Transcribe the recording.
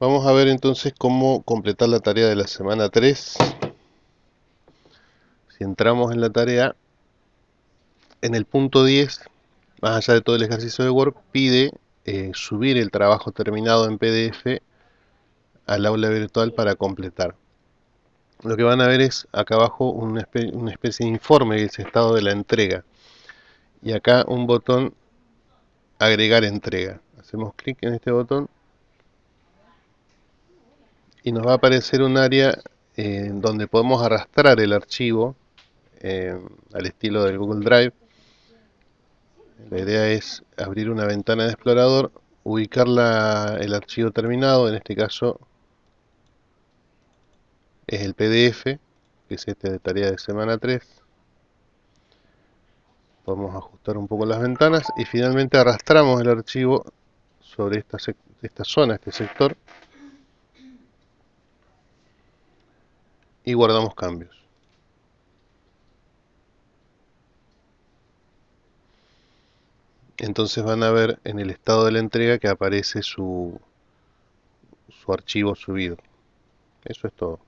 Vamos a ver entonces cómo completar la tarea de la semana 3. Si entramos en la tarea, en el punto 10, más allá de todo el ejercicio de Word, pide eh, subir el trabajo terminado en PDF al aula virtual para completar. Lo que van a ver es acá abajo una especie, una especie de informe que es estado de la entrega. Y acá un botón agregar entrega. Hacemos clic en este botón y nos va a aparecer un área eh, donde podemos arrastrar el archivo eh, al estilo del Google Drive. La idea es abrir una ventana de explorador, ubicar el archivo terminado, en este caso es el PDF, que es este de tarea de semana 3. Podemos ajustar un poco las ventanas y finalmente arrastramos el archivo sobre esta, esta zona, este sector, y guardamos cambios. Entonces van a ver en el estado de la entrega que aparece su, su archivo subido. Eso es todo.